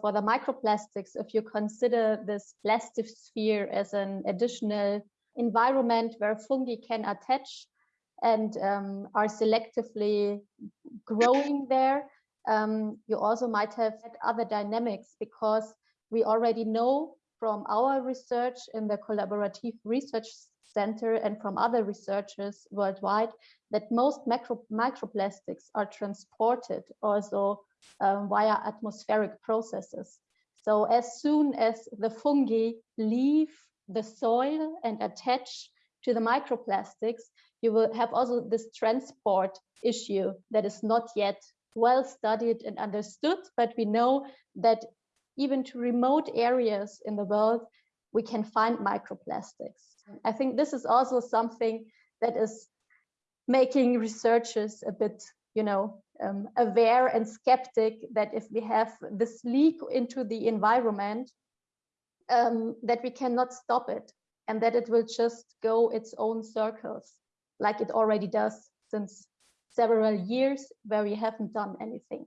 For the microplastics, if you consider this plastisphere as an additional environment where fungi can attach and um, are selectively growing there, um, you also might have other dynamics because we already know from our research in the collaborative research center and from other researchers worldwide that most macro, microplastics are transported also um, via atmospheric processes. So as soon as the fungi leave the soil and attach to the microplastics, you will have also this transport issue that is not yet well studied and understood, but we know that even to remote areas in the world, we can find microplastics. I think this is also something that is making researchers a bit, you know, um, aware and skeptic that if we have this leak into the environment, um, that we cannot stop it and that it will just go its own circles like it already does since several years where we haven't done anything.